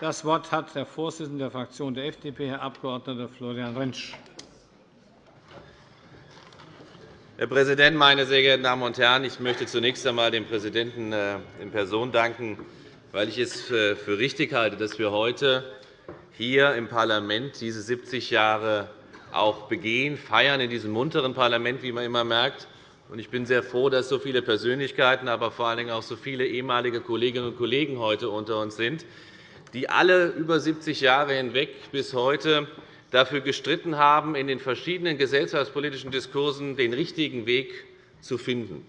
Das Wort hat der Vorsitzende der Fraktion der FDP, Herr Abg. Florian Rentsch. Herr Präsident, meine sehr geehrten Damen und Herren! Ich möchte zunächst einmal dem Präsidenten äh, in Person danken, weil ich es für richtig halte, dass wir heute hier im Parlament diese 70 Jahre auch begehen, feiern in diesem munteren Parlament, wie man immer merkt. Ich bin sehr froh, dass so viele Persönlichkeiten, aber vor allen Dingen auch so viele ehemalige Kolleginnen und Kollegen heute unter uns sind, die alle über 70 Jahre hinweg bis heute dafür gestritten haben, in den verschiedenen gesellschaftspolitischen Diskursen den richtigen Weg zu finden.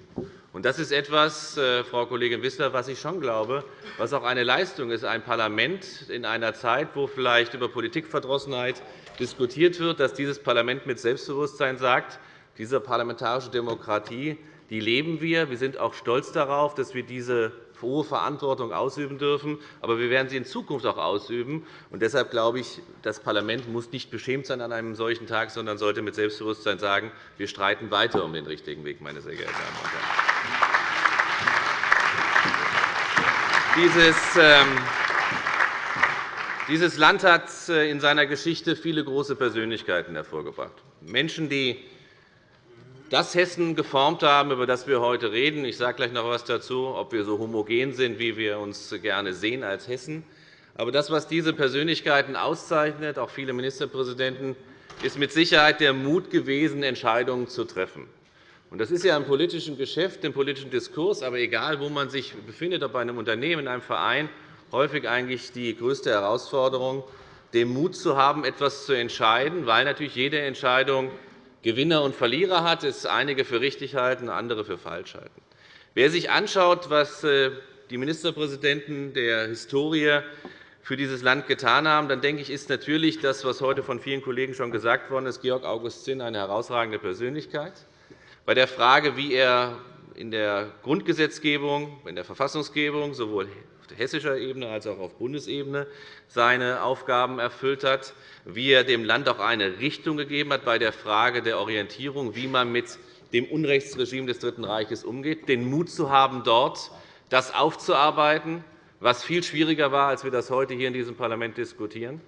Das ist etwas, äh, Frau Kollegin Wissler, was ich schon glaube, was auch eine Leistung ist, ein Parlament in einer Zeit, wo vielleicht über Politikverdrossenheit diskutiert wird, dass dieses Parlament mit Selbstbewusstsein sagt, diese parlamentarische Demokratie die leben wir. Wir sind auch stolz darauf, dass wir diese hohe Verantwortung ausüben dürfen. Aber wir werden sie in Zukunft auch ausüben. Und deshalb glaube ich, das Parlament muss nicht beschämt sein an einem solchen Tag, sondern sollte mit Selbstbewusstsein sagen, wir streiten weiter um den richtigen Weg, meine sehr geehrten Damen und Herren. Ähm, dieses Land hat äh, in seiner Geschichte viele große Persönlichkeiten hervorgebracht. Menschen, die das Hessen geformt haben, über das wir heute reden. Ich sage gleich noch etwas dazu, ob wir so homogen sind, wie wir uns gerne sehen als Hessen. Aber das, was diese Persönlichkeiten auszeichnet, auch viele Ministerpräsidenten, ist mit Sicherheit der Mut gewesen, Entscheidungen zu treffen. Das ist ja im politischen Geschäft, im politischen Diskurs, aber egal, wo man sich befindet, ob bei einem Unternehmen, in einem Verein, häufig eigentlich die größte Herausforderung, den Mut zu haben, etwas zu entscheiden, weil natürlich jede Entscheidung Gewinner und Verlierer hat, es einige für richtig halten, andere für falsch halten. Wer sich anschaut, was äh, die Ministerpräsidenten der Historie für dieses Land getan haben, dann denke ich, ist natürlich das, was heute von vielen Kollegen schon gesagt worden ist, Georg August Zinn eine herausragende Persönlichkeit. Bei der Frage, wie er in der Grundgesetzgebung, in der Verfassungsgebung sowohl hessischer Ebene als auch auf Bundesebene seine Aufgaben erfüllt hat, wie er dem Land auch eine Richtung gegeben hat bei der Frage der Orientierung, wie man mit dem Unrechtsregime des Dritten Reiches umgeht, den Mut zu haben, dort das aufzuarbeiten, was viel schwieriger war, als wir das heute hier in diesem Parlament diskutieren.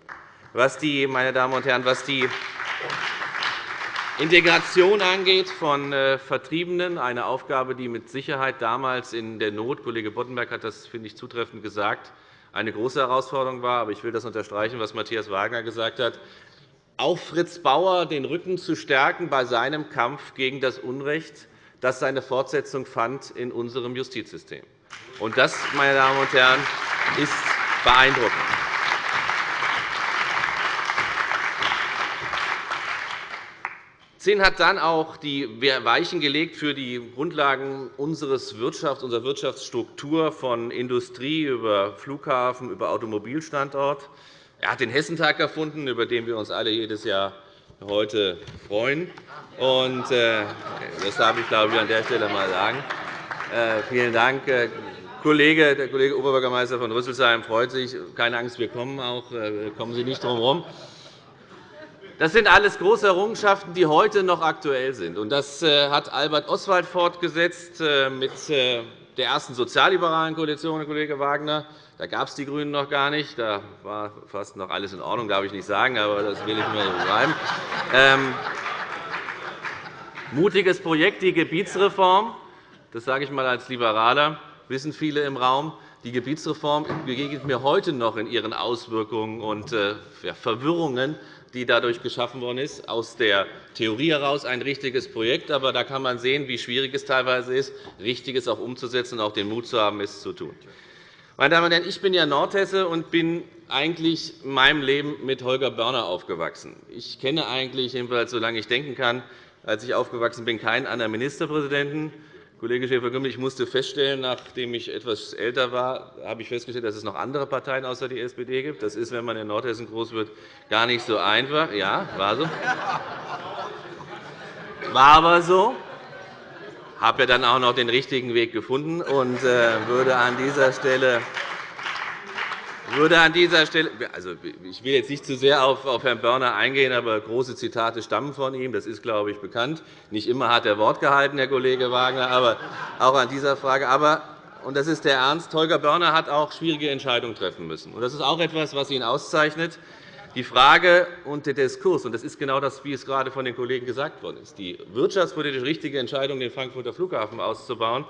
Was die, meine Damen und Herren, was die Integration angeht von äh, Vertriebenen, eine Aufgabe, die mit Sicherheit damals in der Not, Kollege Boddenberg hat das, finde ich, zutreffend gesagt, eine große Herausforderung war. Aber ich will das unterstreichen, was Matthias Wagner gesagt hat. Auch Fritz Bauer den Rücken zu stärken bei seinem Kampf gegen das Unrecht, das seine Fortsetzung fand in unserem Justizsystem. Und das, meine Damen und Herren, ist beeindruckend. Zinn hat dann auch die Weichen gelegt für die Grundlagen unseres Wirtschafts, unserer Wirtschaftsstruktur von Industrie über Flughafen, über Automobilstandort. Er hat den Hessentag erfunden, über den wir uns alle jedes Jahr heute freuen. Und, äh, das darf ich, glaube ich, an der Stelle einmal sagen. Äh, vielen Dank. Äh, Kollege, der Kollege Oberbürgermeister von Rüsselsheim freut sich. Keine Angst, wir kommen auch. Kommen Sie nicht drum herum. Das sind alles große Errungenschaften, die heute noch aktuell sind. Das äh, hat Albert Oswald fortgesetzt äh, mit äh, der ersten sozialliberalen Koalition, Herr Kollege Wagner. Da gab es die GRÜNEN noch gar nicht. Da war fast noch alles in Ordnung, darf ich nicht sagen, aber das will ich mir beschreiben. Ähm, mutiges Projekt, die Gebietsreform. Das sage ich einmal als Liberaler, wissen viele im Raum. Die Gebietsreform begegnet mir heute noch in ihren Auswirkungen und Verwirrungen die dadurch geschaffen worden ist, aus der Theorie heraus ein richtiges Projekt. Aber da kann man sehen, wie schwierig es teilweise ist, Richtiges auch umzusetzen und auch den Mut zu haben, es zu tun. Meine Damen und Herren, ich bin ja Nordhesse und bin eigentlich in meinem Leben mit Holger Börner aufgewachsen. Ich kenne eigentlich, jedenfalls solange ich denken kann, als ich aufgewachsen bin, keinen anderen Ministerpräsidenten. Kollege Schäfer-Gümbel, ich musste feststellen, nachdem ich etwas älter war, habe ich festgestellt, dass es noch andere Parteien außer die SPD gibt. Das ist, wenn man in Nordhessen groß wird, gar nicht so einfach. Ja, war so. War aber so. Ich habe ja dann auch noch den richtigen Weg gefunden und äh, würde an dieser Stelle würde an dieser Stelle, also ich will jetzt nicht zu sehr auf Herrn Börner eingehen, aber große Zitate stammen von ihm. Das ist, glaube ich, bekannt. Nicht immer hat er Wort gehalten, Herr Kollege Wagner, aber auch an dieser Frage. Aber und das ist der Ernst, Holger Börner hat auch schwierige Entscheidungen treffen müssen. Das ist auch etwas, was ihn auszeichnet. Die Frage und der Diskurs, und das ist genau das, wie es gerade von den Kollegen gesagt worden ist, die wirtschaftspolitisch richtige Entscheidung, den Frankfurter Flughafen auszubauen,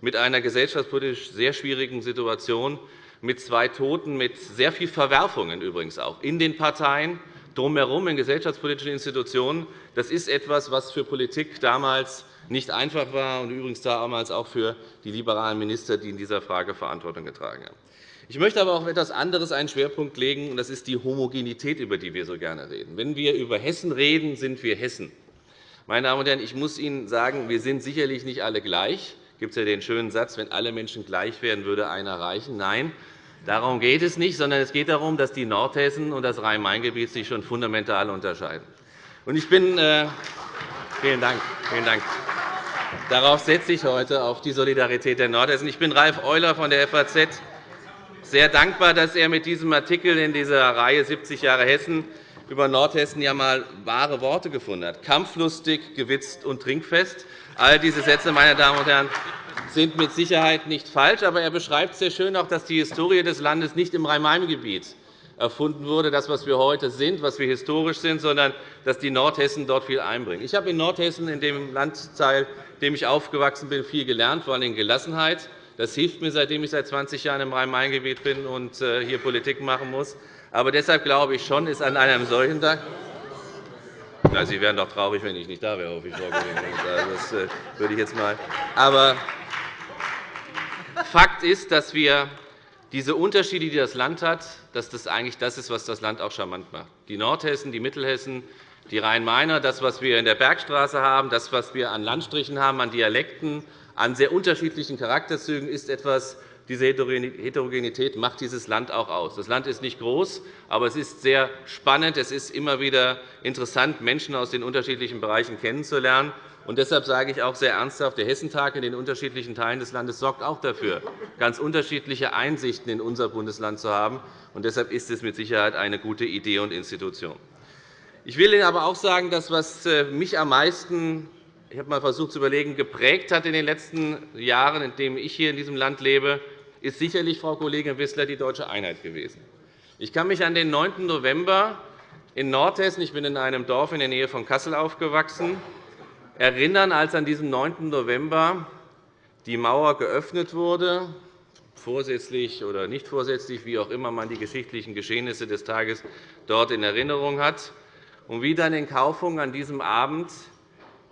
mit einer gesellschaftspolitisch sehr schwierigen Situation, mit zwei Toten, mit sehr viel Verwerfungen übrigens auch in den Parteien, drumherum in gesellschaftspolitischen Institutionen. Das ist etwas, was für Politik damals nicht einfach war und übrigens damals auch für die liberalen Minister, die in dieser Frage Verantwortung getragen haben. Ich möchte aber auch auf etwas anderes einen Schwerpunkt legen, und das ist die Homogenität, über die wir so gerne reden. Wenn wir über Hessen reden, sind wir Hessen. Meine Damen und Herren, ich muss Ihnen sagen, wir sind sicherlich nicht alle gleich. Es gibt ja den schönen Satz, wenn alle Menschen gleich wären, würde einer reichen. Nein, darum geht es nicht, sondern es geht darum, dass die Nordhessen und das Rhein-Main-Gebiet sich schon fundamental unterscheiden. Ich bin, äh, vielen Dank, vielen Dank. Darauf setze ich heute auf die Solidarität der Nordhessen. Ich bin Ralf Euler von der FAZ sehr dankbar, dass er mit diesem Artikel in dieser Reihe 70 Jahre Hessen über Nordhessen ja einmal wahre Worte gefunden hat. Kampflustig, gewitzt und trinkfest. All diese Sätze, meine Damen und Herren, sind mit Sicherheit nicht falsch. Aber er beschreibt sehr schön auch, dass die Historie des Landes nicht im Rhein-Main-Gebiet erfunden wurde, das, was wir heute sind, was wir historisch sind, sondern dass die Nordhessen dort viel einbringen. Ich habe in Nordhessen, in dem Landteil, in dem ich aufgewachsen bin, viel gelernt, vor allem Gelassenheit. Das hilft mir, seitdem ich seit 20 Jahren im Rhein-Main-Gebiet bin und äh, hier Politik machen muss. Aber deshalb glaube ich schon, ist an einem solchen Tag Sie wären doch traurig, wenn ich nicht da wäre, hoffe ich, Frau Kollegin. Also, das äh, würde ich jetzt mal. Aber Fakt ist, dass wir diese Unterschiede, die das Land hat, dass das eigentlich das ist, was das Land auch charmant macht. Die Nordhessen, die Mittelhessen, die Rhein-Mainer, das, was wir in der Bergstraße haben, das, was wir an Landstrichen haben, an Dialekten, an sehr unterschiedlichen Charakterzügen ist etwas, diese Heterogenität macht dieses Land auch aus. Das Land ist nicht groß, aber es ist sehr spannend. Es ist immer wieder interessant, Menschen aus den unterschiedlichen Bereichen kennenzulernen. Und deshalb sage ich auch sehr ernsthaft, der Hessentag in den unterschiedlichen Teilen des Landes sorgt auch dafür, ganz unterschiedliche Einsichten in unser Bundesland zu haben. Und deshalb ist es mit Sicherheit eine gute Idee und Institution. Ich will Ihnen aber auch sagen, dass was äh, mich am meisten ich habe einmal versucht zu überlegen, geprägt hat in den letzten Jahren, in denen ich hier in diesem Land lebe, ist sicherlich, Frau Kollegin Wissler, die deutsche Einheit gewesen. Ich kann mich an den 9. November in Nordhessen, ich bin in einem Dorf in der Nähe von Kassel aufgewachsen, erinnern, als an diesem 9. November die Mauer geöffnet wurde, vorsätzlich oder nicht vorsätzlich, wie auch immer man die geschichtlichen Geschehnisse des Tages dort in Erinnerung hat, und wie dann in Kaufung an diesem Abend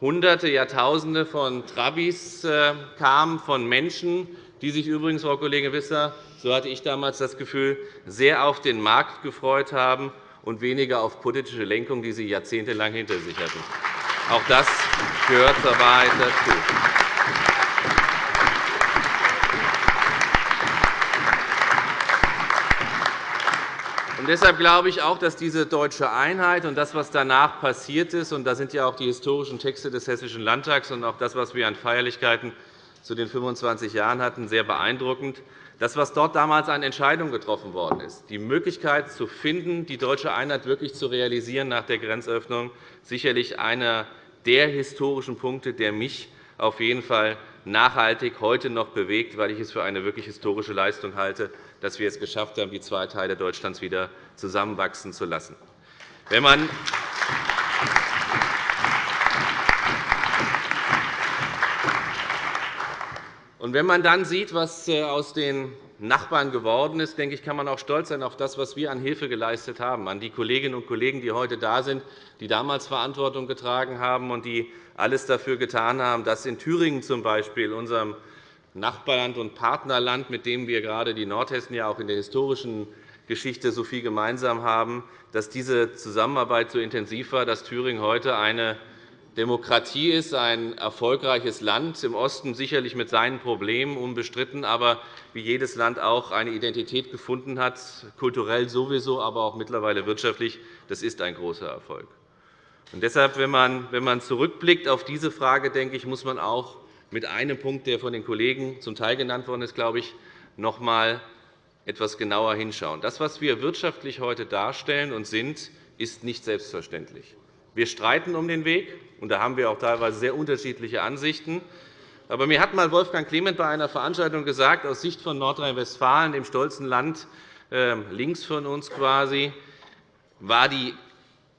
Hunderte, Jahrtausende von Trabis äh, kamen, von Menschen, die sich übrigens, Frau Kollegin Wissler, so hatte ich damals das Gefühl, sehr auf den Markt gefreut haben und weniger auf politische Lenkung, die sie jahrzehntelang hinter sich hatten. Auch das gehört zur Wahrheit dazu. Und deshalb glaube ich auch, dass diese deutsche Einheit und das, was danach passiert ist, und da sind ja auch die historischen Texte des Hessischen Landtags und auch das, was wir an Feierlichkeiten zu den 25 Jahren hatten, sehr beeindruckend. Das, was dort damals an Entscheidungen getroffen worden ist, die Möglichkeit zu finden, die deutsche Einheit wirklich zu realisieren nach der Grenzöffnung, sicherlich einer der historischen Punkte, der mich auf jeden Fall nachhaltig heute noch bewegt, weil ich es für eine wirklich historische Leistung halte, dass wir es geschafft haben, die zwei Teile Deutschlands wieder zusammenwachsen zu lassen. Wenn man und wenn man dann sieht, was äh, aus den Nachbarn geworden ist, denke ich, kann man auch stolz sein auf das, was wir an Hilfe geleistet haben, an die Kolleginnen und Kollegen, die heute da sind, die damals Verantwortung getragen haben und die alles dafür getan haben, dass in Thüringen zum Beispiel, unserem Nachbarland und Partnerland, mit dem wir gerade die Nordhessen ja auch in der historischen Geschichte so viel gemeinsam haben, dass diese Zusammenarbeit so intensiv war, dass Thüringen heute eine Demokratie ist, ein erfolgreiches Land, im Osten sicherlich mit seinen Problemen unbestritten, aber wie jedes Land auch eine Identität gefunden hat, kulturell sowieso, aber auch mittlerweile wirtschaftlich. Das ist ein großer Erfolg. Und deshalb, wenn man, wenn man zurückblickt auf diese Frage, denke ich, muss man auch mit einem Punkt, der von den Kollegen zum Teil genannt worden ist, glaube ich, noch einmal etwas genauer hinschauen. Das, was wir wirtschaftlich heute darstellen und sind, ist nicht selbstverständlich. Wir streiten um den Weg, und da haben wir auch teilweise sehr unterschiedliche Ansichten. Aber mir hat einmal Wolfgang Clement bei einer Veranstaltung gesagt, aus Sicht von Nordrhein-Westfalen, dem stolzen Land ähm, links von uns quasi, war die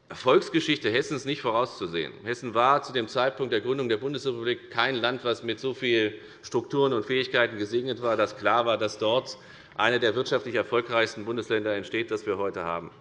Erfolgsgeschichte Hessens nicht vorauszusehen. Hessen war zu dem Zeitpunkt der Gründung der Bundesrepublik kein Land, das mit so vielen Strukturen und Fähigkeiten gesegnet war, dass klar war, dass dort eine der wirtschaftlich erfolgreichsten Bundesländer entsteht, das wir heute haben.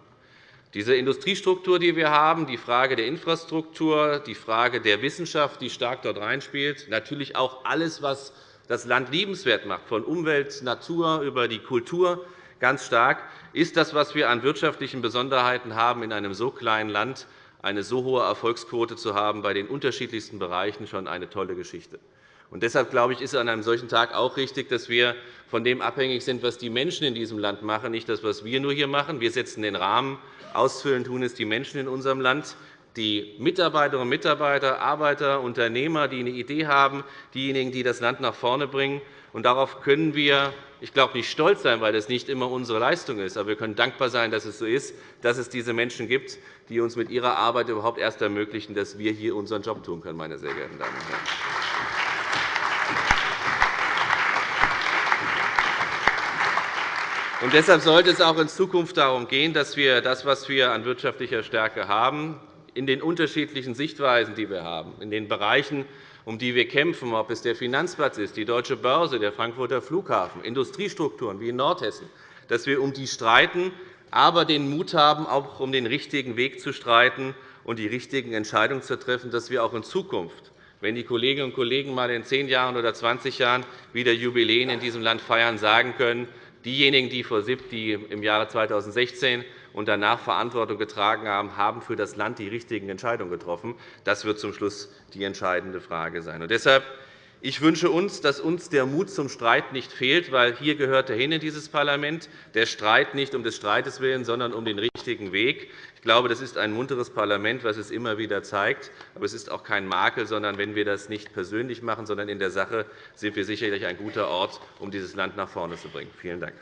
Diese Industriestruktur, die wir haben, die Frage der Infrastruktur, die Frage der Wissenschaft, die stark dort reinspielt, natürlich auch alles, was das Land liebenswert macht, von Umwelt, Natur über die Kultur ganz stark, ist das, was wir an wirtschaftlichen Besonderheiten haben, in einem so kleinen Land eine so hohe Erfolgsquote zu haben, bei den unterschiedlichsten Bereichen schon eine tolle Geschichte. Und deshalb glaube ich, ist es an einem solchen Tag auch richtig, dass wir von dem abhängig sind, was die Menschen in diesem Land machen, nicht das, was wir nur hier machen. Wir setzen den Rahmen. Ausfüllen tun es die Menschen in unserem Land, die Mitarbeiterinnen und Mitarbeiter, Arbeiter, Unternehmer, die eine Idee haben, diejenigen, die das Land nach vorne bringen. Und darauf können wir, ich glaube, nicht stolz sein, weil das nicht immer unsere Leistung ist. Aber wir können dankbar sein, dass es so ist, dass es diese Menschen gibt, die uns mit ihrer Arbeit überhaupt erst ermöglichen, dass wir hier unseren Job tun können, meine sehr geehrten Damen und Herren. Und deshalb sollte es auch in Zukunft darum gehen, dass wir das, was wir an wirtschaftlicher Stärke haben, in den unterschiedlichen Sichtweisen, die wir haben, in den Bereichen, um die wir kämpfen, ob es der Finanzplatz ist, die Deutsche Börse, der Frankfurter Flughafen, Industriestrukturen wie in Nordhessen, dass wir um die streiten, aber den Mut haben, auch um den richtigen Weg zu streiten und die richtigen Entscheidungen zu treffen, dass wir auch in Zukunft wenn die Kolleginnen und Kollegen mal in zehn Jahren oder 20 Jahren wieder Jubiläen in diesem Land feiern, sagen können, Diejenigen, die vor SIP, die im Jahre 2016 und danach Verantwortung getragen haben, haben für das Land die richtigen Entscheidungen getroffen. Das wird zum Schluss die entscheidende Frage sein. Und deshalb ich wünsche uns, dass uns der Mut zum Streit nicht fehlt, weil hier gehört er hin in dieses Parlament. Der Streit nicht um des Streites willen, sondern um den richtigen Weg. Ich glaube, das ist ein munteres Parlament, was es immer wieder zeigt. Aber es ist auch kein Makel, sondern wenn wir das nicht persönlich machen, sondern in der Sache, sind wir sicherlich ein guter Ort, um dieses Land nach vorne zu bringen. Vielen Dank.